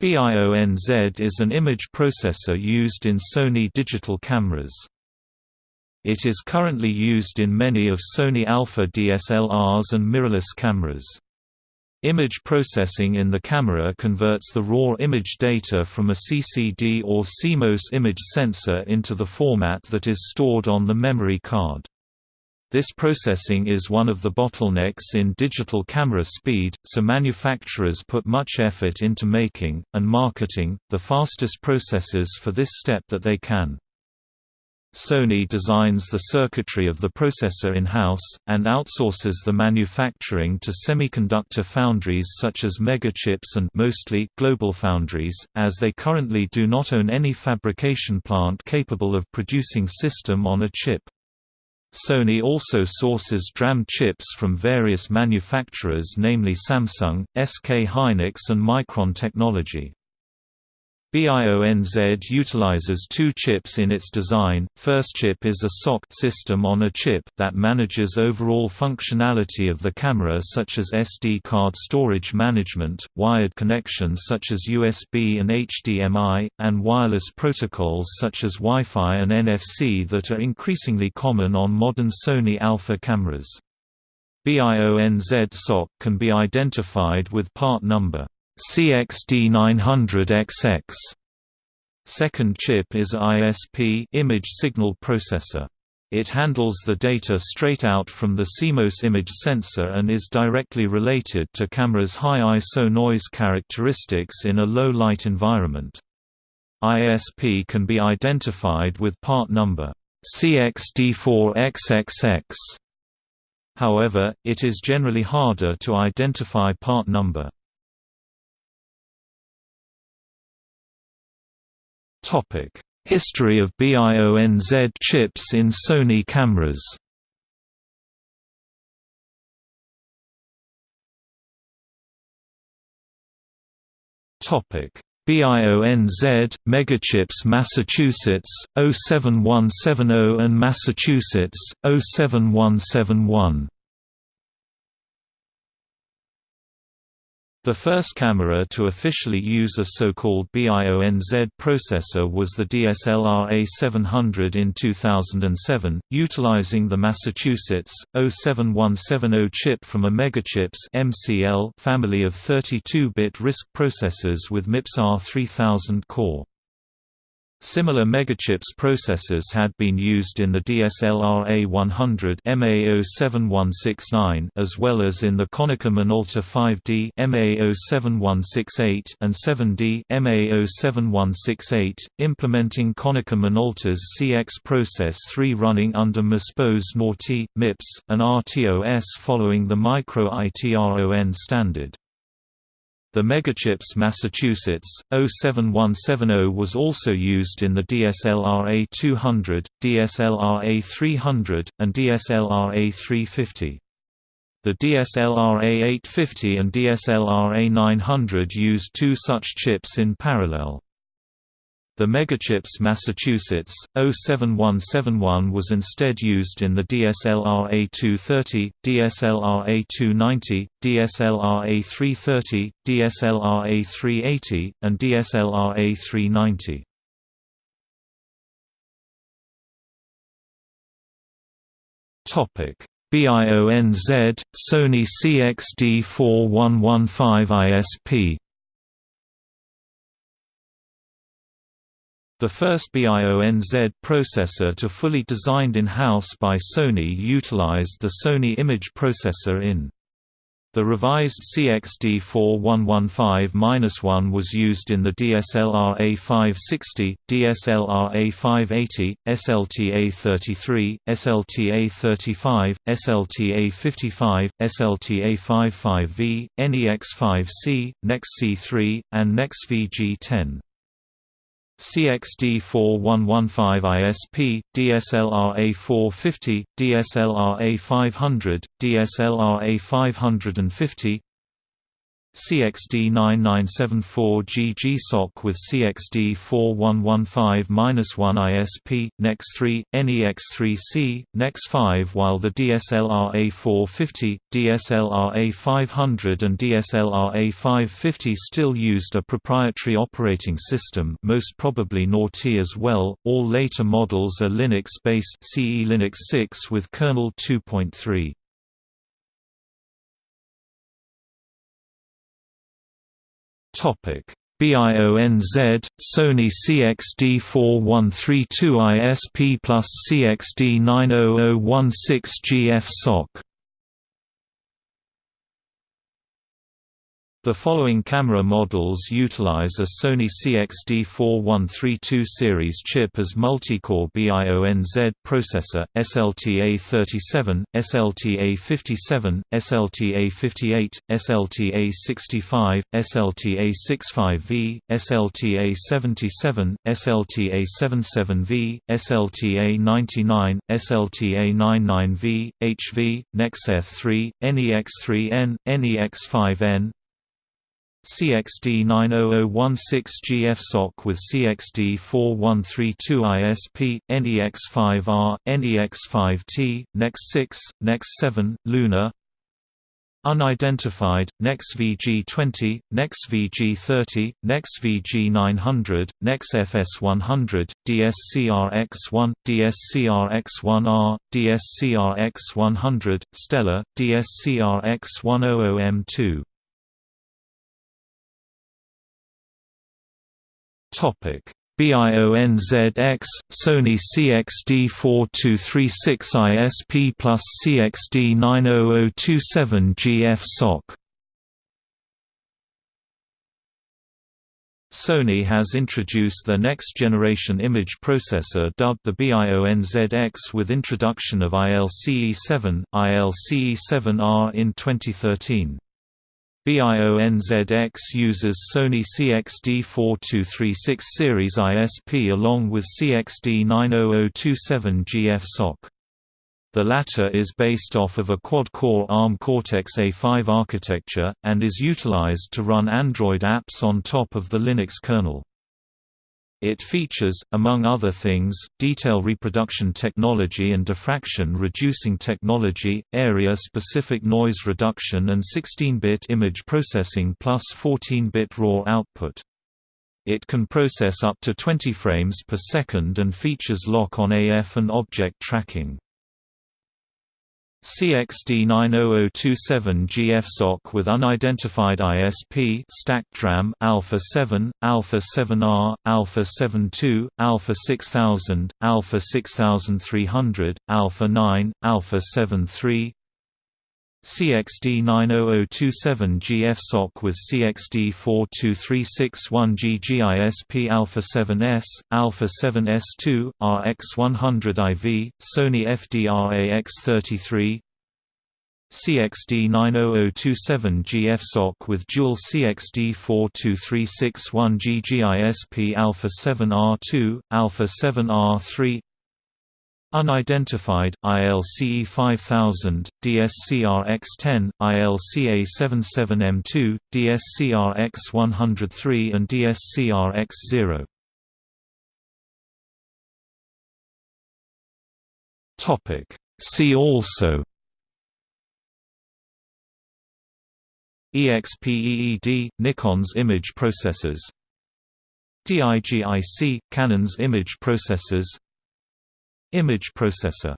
BIONZ is an image processor used in Sony digital cameras. It is currently used in many of Sony Alpha DSLRs and mirrorless cameras. Image processing in the camera converts the raw image data from a CCD or CMOS image sensor into the format that is stored on the memory card. This processing is one of the bottlenecks in digital camera speed, so manufacturers put much effort into making, and marketing, the fastest processors for this step that they can. Sony designs the circuitry of the processor in-house, and outsources the manufacturing to semiconductor foundries such as Megachips and mostly GlobalFoundries, as they currently do not own any fabrication plant capable of producing system on a chip. Sony also sources DRAM chips from various manufacturers namely Samsung, SK Hynix and Micron Technology. BIONZ utilizes two chips in its design. First chip is a SoC system on a chip that manages overall functionality of the camera such as SD card storage management, wired connections such as USB and HDMI, and wireless protocols such as Wi-Fi and NFC that are increasingly common on modern Sony Alpha cameras. BIONZ SoC can be identified with part number CXD900XX. Second chip is ISP image signal processor. It handles the data straight out from the CMOS image sensor and is directly related to camera's high ISO noise characteristics in a low light environment. ISP can be identified with part number CXD4XXX. However, it is generally harder to identify part number. History of BIONZ chips in Sony cameras. Topic. BIONZ, Megachips Massachusetts, 07170 and Massachusetts, 07171 The first camera to officially use a so-called BIONZ processor was the DSLR A700 in 2007, utilizing the Massachusetts 07170 chip from a Megachips MCL family of 32-bit RISC processors with MIPS R3000 core. Similar megachips processors had been used in the DSLR A100 MA07169 as well as in the Konica Minolta 5D MA07168 and 7D MA07168, implementing Konica Minolta's CX Process 3 running under MISPOS NORTI, MIPS, and RTOS following the Micro ITRON standard. The Megachips Massachusetts 07170 was also used in the DSLR A200, DSLR A300, and DSLR A350. The DSLR A850 and DSLR A900 used two such chips in parallel. The Megachips Massachusetts 07171 was instead used in the DSLR A230, DSLR A290, DSLR A330, DSLR A380, and DSLR A390. Topic: BIONZ Sony CXD4115 ISP The first BIONZ processor to fully designed in-house by Sony utilized the Sony image processor in. The revised CXD4115-1 was used in the DSLR A560, DSLR A580, SLTA33, SLTA35, SLTA55, SLTA55V, NEX5C, NEXC3, and NEXVG10. CXD4115 ISP, DSLR A450, DSLR A500, DSLR A550 CXD9974G GSOC with CXD4115-1 ISP, NEX3, NEX3C, NEX5 while the DSLR A450, DSLR A500 and DSLR A550 still used a proprietary operating system most probably NORTi as well, all later models are Linux-based CE Linux 6 with kernel 2.3. Topic. BIONZ, Sony CXD4132 ISP plus CXD90016 GF SOC The following camera models utilize a Sony CXD4132 series chip as multi-core BIONZ processor, SLTA37, SLTA57, SLTA58, SLTA65, SLTA65V, SLTA77, SLTA77V, SLTA99, SLTA99V, HV, NEXF3, NEX3N, NEX5N, CXD90016 GFSOC with CXD4132 ISP, NEX5R, NEX5T, NEX6, NEX7, Lunar. Unidentified, NEXVG20, NEXVG30, NEXVG900, NEXFS100, DSCRX1, DSCRX1R, DSCRX100, Stellar, DSCRX100M2 Topic BIONZX, Sony CXD4236 ISP plus CXD90027 GF SOC Sony has introduced the next-generation image processor dubbed the BIONZX with introduction of ILCE7, ILCE7R in 2013. BIONZX uses Sony CXD4236 series ISP along with CXD90027 GF SOC. The latter is based off of a quad-core ARM Cortex-A5 architecture, and is utilized to run Android apps on top of the Linux kernel. It features, among other things, detail reproduction technology and diffraction reducing technology, area-specific noise reduction and 16-bit image processing plus 14-bit RAW output. It can process up to 20 frames per second and features lock-on AF and object tracking. CXD90027 GFSOC with unidentified ISP stacked DRAM Alpha 7, Alpha 7R, Alpha 72, Alpha 6000, Alpha 6300, Alpha 9, Alpha 73 CXD90027 GFSOC with CXD42361G GISP Alpha 7S, Alpha 7S2, RX100IV, Sony FDR-AX33 CXD90027 GFSOC with dual CXD 42361 GGISP Alpha 7R2, Alpha 7R3 Unidentified, ILCE 5000, DSCRX10, ILCA77M2, DSCRX103 and DSCRX0. See also EXPEED, Nikon's image processors DIGIC, Canon's image processors Image processor